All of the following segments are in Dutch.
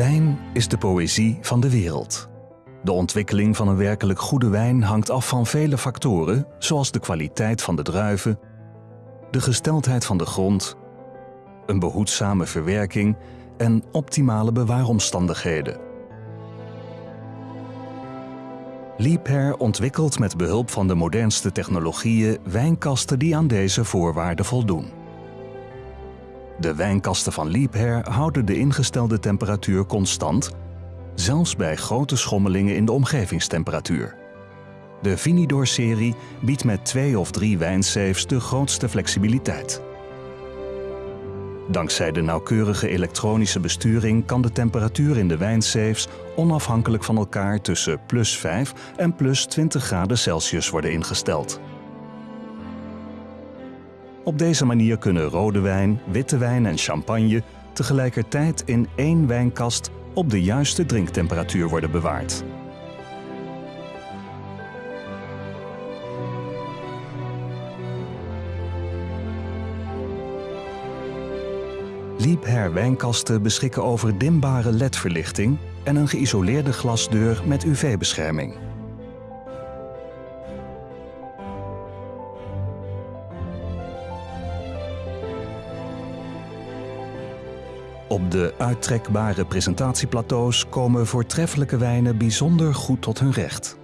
Wijn is de poëzie van de wereld. De ontwikkeling van een werkelijk goede wijn hangt af van vele factoren, zoals de kwaliteit van de druiven, de gesteldheid van de grond, een behoedzame verwerking en optimale bewaaromstandigheden. Liebherr ontwikkelt met behulp van de modernste technologieën wijnkasten die aan deze voorwaarden voldoen. De wijnkasten van Liebherr houden de ingestelde temperatuur constant, zelfs bij grote schommelingen in de omgevingstemperatuur. De Vinidor-serie biedt met twee of drie wijnsafes de grootste flexibiliteit. Dankzij de nauwkeurige elektronische besturing kan de temperatuur in de wijnsafes onafhankelijk van elkaar tussen plus 5 en plus 20 graden Celsius worden ingesteld. Op deze manier kunnen rode wijn, witte wijn en champagne tegelijkertijd in één wijnkast op de juiste drinktemperatuur worden bewaard. Liebherr wijnkasten beschikken over dimbare ledverlichting en een geïsoleerde glasdeur met UV-bescherming. Op de uittrekbare presentatieplateaus komen voortreffelijke wijnen bijzonder goed tot hun recht.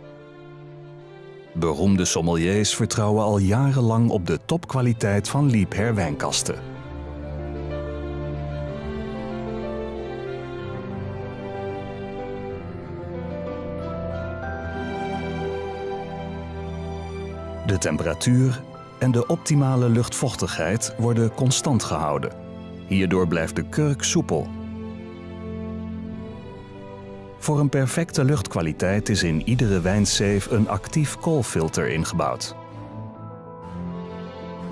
Beroemde sommeliers vertrouwen al jarenlang op de topkwaliteit van Liebherr wijnkasten. De temperatuur en de optimale luchtvochtigheid worden constant gehouden. Hierdoor blijft de kurk soepel. Voor een perfecte luchtkwaliteit is in iedere wijnsafe een actief koolfilter ingebouwd.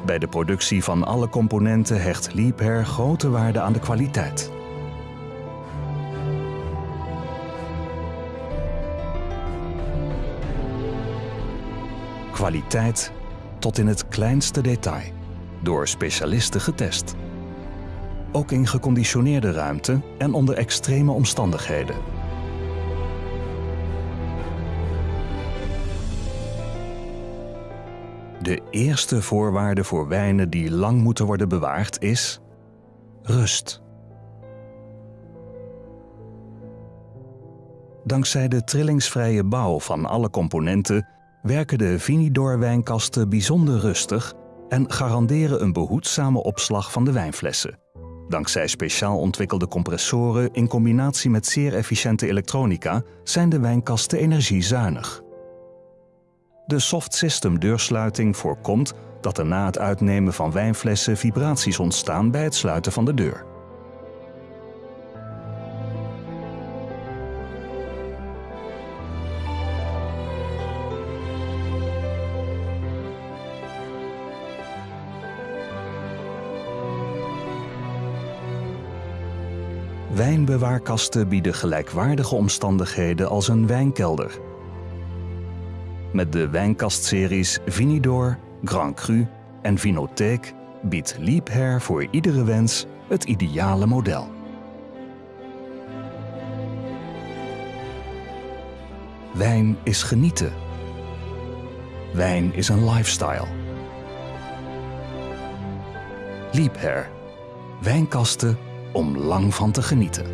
Bij de productie van alle componenten hecht Liebherr grote waarde aan de kwaliteit. Kwaliteit tot in het kleinste detail, door specialisten getest. Ook in geconditioneerde ruimte en onder extreme omstandigheden. De eerste voorwaarde voor wijnen die lang moeten worden bewaard is rust. Dankzij de trillingsvrije bouw van alle componenten werken de Vinidor-wijnkasten bijzonder rustig en garanderen een behoedzame opslag van de wijnflessen. Dankzij speciaal ontwikkelde compressoren in combinatie met zeer efficiënte elektronica zijn de wijnkasten energiezuinig. De soft system deursluiting voorkomt dat er na het uitnemen van wijnflessen vibraties ontstaan bij het sluiten van de deur. Wijnbewaarkasten bieden gelijkwaardige omstandigheden als een wijnkelder. Met de wijnkastseries Vinidor, Grand Cru en Vinotheek biedt Liebherr voor iedere wens het ideale model. Wijn is genieten. Wijn is een lifestyle. Liebherr. Wijnkasten om lang van te genieten.